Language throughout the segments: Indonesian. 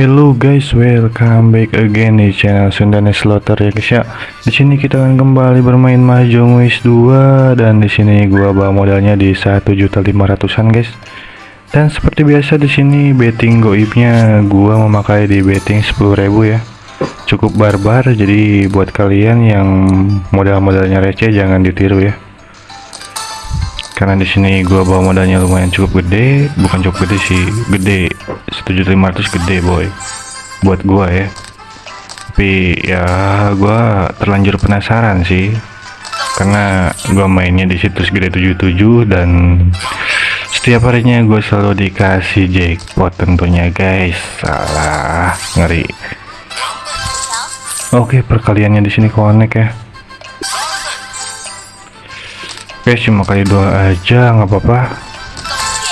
guys, welcome back again di channel Sundane Slaughter ya guys ya. Di sini kita akan kembali bermain Mahjong Wish 2 dan di sini gua bawa modalnya di 1.500-an guys. Dan seperti biasa di sini betting goibnya gua memakai di betting 10.000 ya. Cukup barbar jadi buat kalian yang modal-modalnya receh jangan ditiru ya karena di sini gua bawa modalnya lumayan cukup gede bukan cukup gede sih gede. 1.500 gede boy. Buat gua ya. Tapi ya gua terlanjur penasaran sih. Karena gua mainnya di situs gede 77 dan setiap harinya gue selalu dikasih jackpot tentunya guys. Salah ngeri. Oke perkaliannya di sini connect ya Oke cuma kali dua aja nggak apa-apa.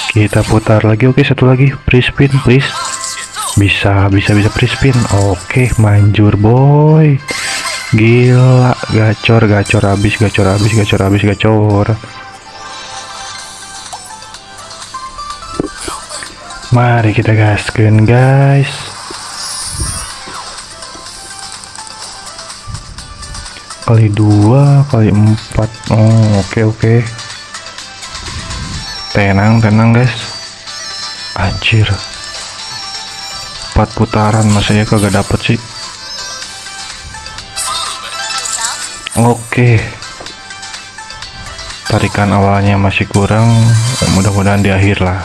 Kita putar lagi oke satu lagi. Free spin please. Bisa bisa bisa free spin. Oke manjur boy. Gila gacor gacor habis gacor habis gacor habis gacor. Mari kita gaskan guys kali dua kali empat. Oh oke okay, oke. Okay. tenang tenang guys. Anjir. Empat putaran masa ya kagak dapet sih. Oke. Okay. tarikan awalnya masih kurang mudah-mudahan di akhir lah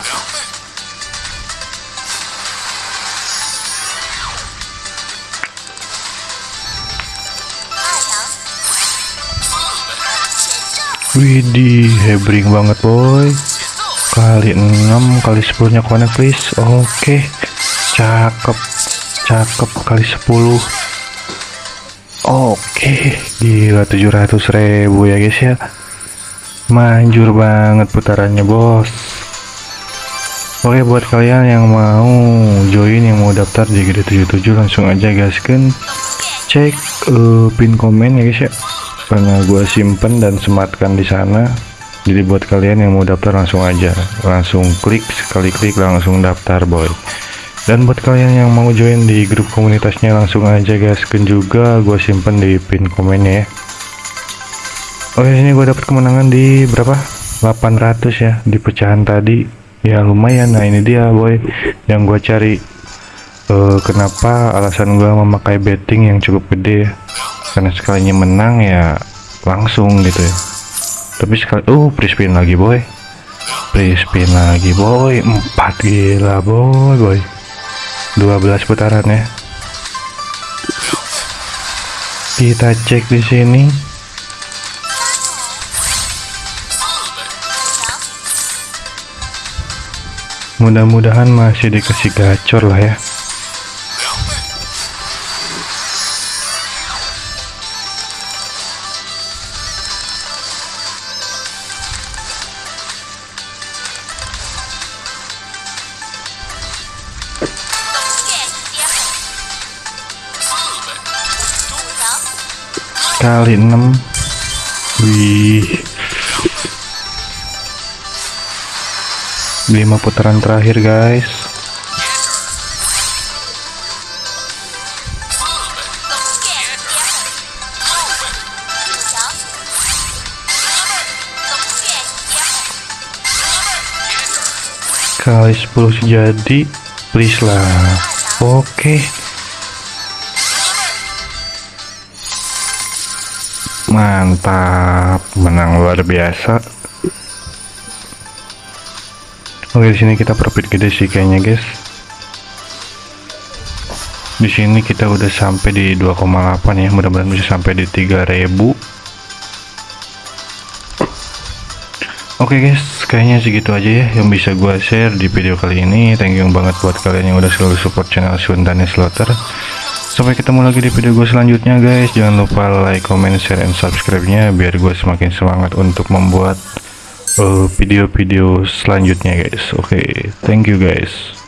Widih, hebring banget boy. Kali 6 kali 10 nya connect please. Oke. Cakep. Cakep kali 10. Oke, gila 700 ribu ya guys ya. Manjur banget putarannya bos. Oke buat kalian yang mau join yang mau daftar di Gede 77 langsung aja gaskan cek uh, pin komen ya guys ya karena gue simpen dan sematkan di sana. Jadi buat kalian yang mau daftar langsung aja. Langsung klik sekali klik langsung daftar boy. Dan buat kalian yang mau join di grup komunitasnya langsung aja gaskan juga gue simpen di pin komennya ya. Oke sini gue dapat kemenangan di berapa? 800 ya di pecahan tadi. Ya lumayan. Nah ini dia boy yang gue cari. Uh, kenapa alasan gue memakai betting yang cukup gede ya karena sekalinya menang ya langsung gitu ya. Tapi sekali uh free spin lagi boy. Free spin lagi boy. 4 gila boy boy. 12 putaran ya. Kita cek di sini. Mudah-mudahan masih dikasih gacor lah ya kali 6 wih. 5 putaran terakhir guys. Kali 10 jadi please lah. Oke. okay. Menang luar biasa. Oke di sini kita profit gede sih kayaknya guys. Di sini kita udah sampai di 2,8 ya. Mudah-mudahan bisa sampai di 3000 Oke okay guys, kayaknya segitu aja ya yang bisa gua share di video kali ini. Thank you banget buat kalian yang udah selalu support channel Sundane Slaughter. Sampai ketemu lagi di video gue selanjutnya guys. Jangan lupa like, comment, share, dan subscribe-nya Biar gue semakin semangat untuk membuat uh, video-video uh, selanjutnya guys. Oke, okay, thank you guys